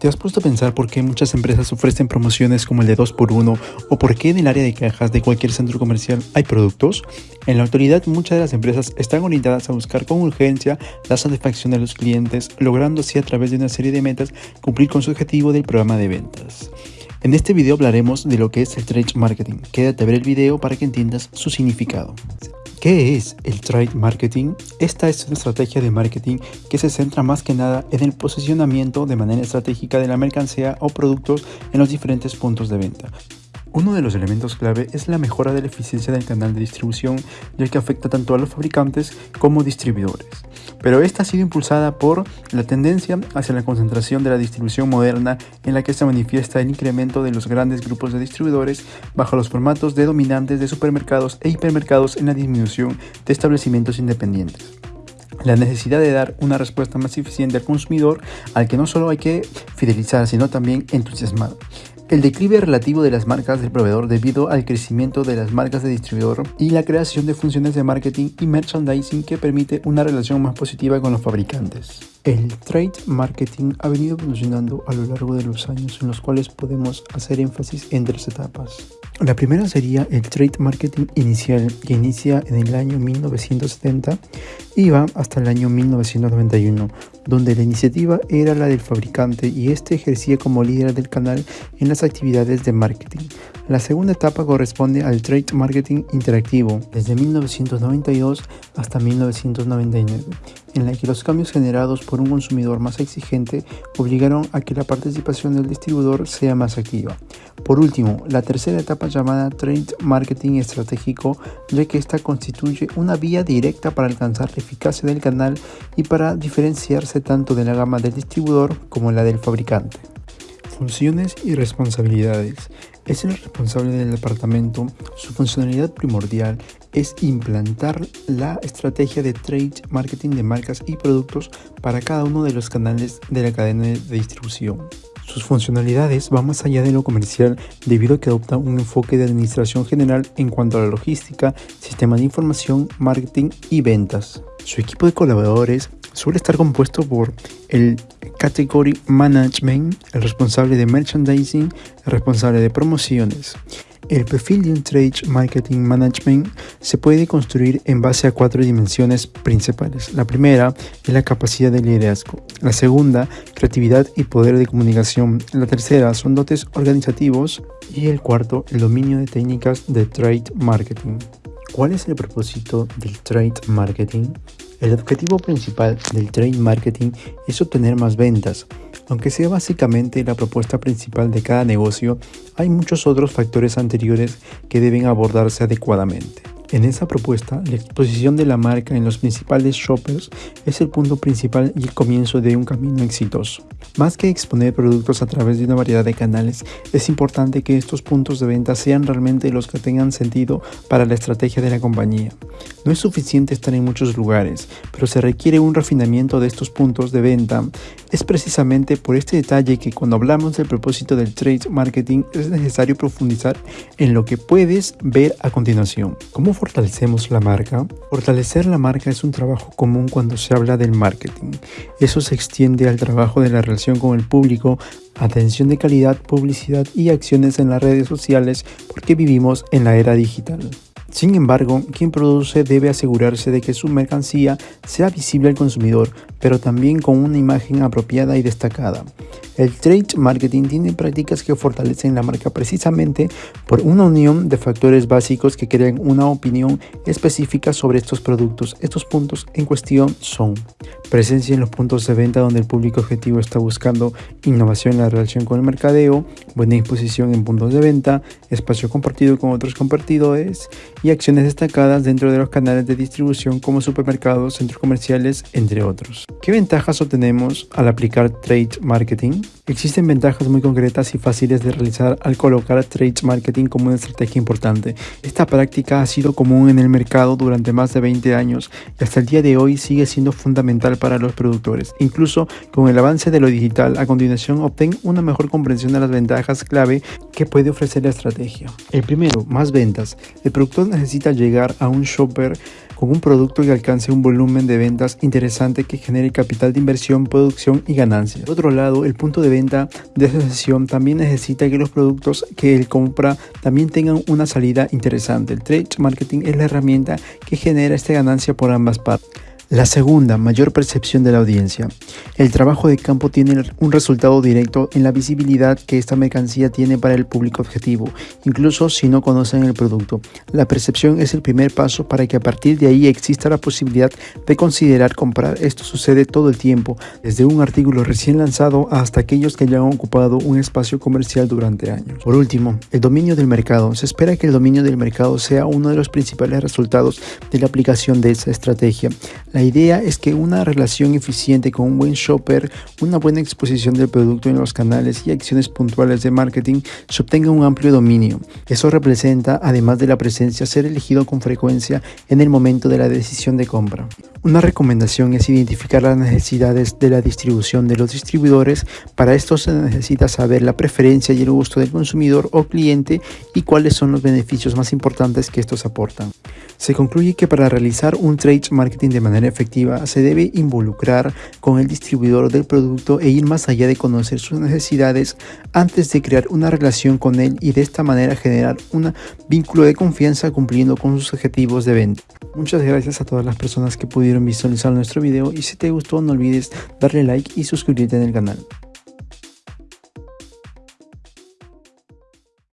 ¿Te has puesto a pensar por qué muchas empresas ofrecen promociones como el de 2x1 o por qué en el área de cajas de cualquier centro comercial hay productos? En la actualidad muchas de las empresas están orientadas a buscar con urgencia la satisfacción de los clientes, logrando así a través de una serie de metas cumplir con su objetivo del programa de ventas. En este video hablaremos de lo que es el trade marketing. Quédate a ver el video para que entiendas su significado. ¿Qué es el trade marketing? Esta es una estrategia de marketing que se centra más que nada en el posicionamiento de manera estratégica de la mercancía o productos en los diferentes puntos de venta. Uno de los elementos clave es la mejora de la eficiencia del canal de distribución, ya que afecta tanto a los fabricantes como distribuidores. Pero esta ha sido impulsada por la tendencia hacia la concentración de la distribución moderna en la que se manifiesta el incremento de los grandes grupos de distribuidores bajo los formatos de dominantes de supermercados e hipermercados en la disminución de establecimientos independientes la necesidad de dar una respuesta más eficiente al consumidor al que no solo hay que fidelizar, sino también entusiasmar. El declive relativo de las marcas del proveedor debido al crecimiento de las marcas de distribuidor y la creación de funciones de marketing y merchandising que permite una relación más positiva con los fabricantes. El trade marketing ha venido evolucionando a lo largo de los años en los cuales podemos hacer énfasis en tres etapas. La primera sería el trade marketing inicial que inicia en el año 1970 y va hasta el año 1991, donde la iniciativa era la del fabricante y este ejercía como líder del canal en las actividades de marketing. La segunda etapa corresponde al trade marketing interactivo, desde 1992 hasta 1999, en la que los cambios generados por un consumidor más exigente obligaron a que la participación del distribuidor sea más activa. Por último, la tercera etapa llamada trade marketing estratégico, ya que esta constituye una vía directa para alcanzar la eficacia del canal y para diferenciarse tanto de la gama del distribuidor como la del fabricante. Funciones y responsabilidades. Es el responsable del departamento. Su funcionalidad primordial es implantar la estrategia de trade marketing de marcas y productos para cada uno de los canales de la cadena de distribución. Sus funcionalidades van más allá de lo comercial debido a que adopta un enfoque de administración general en cuanto a la logística, sistema de información, marketing y ventas. Su equipo de colaboradores suele estar compuesto por el Category Management, el responsable de merchandising, el responsable de promociones. El perfil de un Trade Marketing Management se puede construir en base a cuatro dimensiones principales. La primera es la capacidad de liderazgo. La segunda, creatividad y poder de comunicación. La tercera son dotes organizativos. Y el cuarto, el dominio de técnicas de Trade Marketing. ¿Cuál es el propósito del Trade Marketing? El objetivo principal del trade marketing es obtener más ventas. Aunque sea básicamente la propuesta principal de cada negocio, hay muchos otros factores anteriores que deben abordarse adecuadamente. En esa propuesta, la exposición de la marca en los principales shoppers es el punto principal y el comienzo de un camino exitoso. Más que exponer productos a través de una variedad de canales, es importante que estos puntos de venta sean realmente los que tengan sentido para la estrategia de la compañía. No es suficiente estar en muchos lugares, pero se requiere un refinamiento de estos puntos de venta. Es precisamente por este detalle que cuando hablamos del propósito del trade marketing es necesario profundizar en lo que puedes ver a continuación. ¿Cómo fortalecemos la marca? Fortalecer la marca es un trabajo común cuando se habla del marketing. Eso se extiende al trabajo de la relación con el público, atención de calidad, publicidad y acciones en las redes sociales porque vivimos en la era digital. Sin embargo, quien produce debe asegurarse de que su mercancía sea visible al consumidor, pero también con una imagen apropiada y destacada. El trade marketing tiene prácticas que fortalecen la marca precisamente por una unión de factores básicos que crean una opinión específica sobre estos productos. Estos puntos en cuestión son presencia en los puntos de venta donde el público objetivo está buscando innovación en la relación con el mercadeo, buena disposición en puntos de venta, espacio compartido con otros compartidores y acciones destacadas dentro de los canales de distribución como supermercados, centros comerciales, entre otros. ¿Qué ventajas obtenemos al aplicar trade marketing? Existen ventajas muy concretas y fáciles de realizar al colocar trade marketing como una estrategia importante. Esta práctica ha sido común en el mercado durante más de 20 años y hasta el día de hoy sigue siendo fundamental para los productores. Incluso con el avance de lo digital, a continuación obtén una mejor comprensión de las ventajas clave que puede ofrecer la estrategia. El primero, más ventas. El productor necesita llegar a un shopper con un producto que alcance un volumen de ventas interesante que genere capital de inversión, producción y ganancias. Por otro lado, el punto de venta de esa sesión también necesita que los productos que él compra también tengan una salida interesante. El trade marketing es la herramienta que genera esta ganancia por ambas partes. La segunda, mayor percepción de la audiencia. El trabajo de campo tiene un resultado directo en la visibilidad que esta mercancía tiene para el público objetivo, incluso si no conocen el producto. La percepción es el primer paso para que a partir de ahí exista la posibilidad de considerar comprar. Esto sucede todo el tiempo, desde un artículo recién lanzado hasta aquellos que ya han ocupado un espacio comercial durante años. Por último, el dominio del mercado. Se espera que el dominio del mercado sea uno de los principales resultados de la aplicación de esa estrategia. La idea es que una relación eficiente con un buen shopper, una buena exposición del producto en los canales y acciones puntuales de marketing se obtenga un amplio dominio. Eso representa, además de la presencia, ser elegido con frecuencia en el momento de la decisión de compra. Una recomendación es identificar las necesidades de la distribución de los distribuidores. Para esto se necesita saber la preferencia y el gusto del consumidor o cliente y cuáles son los beneficios más importantes que estos aportan. Se concluye que para realizar un trade marketing de manera efectiva se debe involucrar con el distribuidor del producto e ir más allá de conocer sus necesidades antes de crear una relación con él y de esta manera generar un vínculo de confianza cumpliendo con sus objetivos de venta. Muchas gracias a todas las personas que pudieron visualizar nuestro video y si te gustó no olvides darle like y suscribirte en el canal.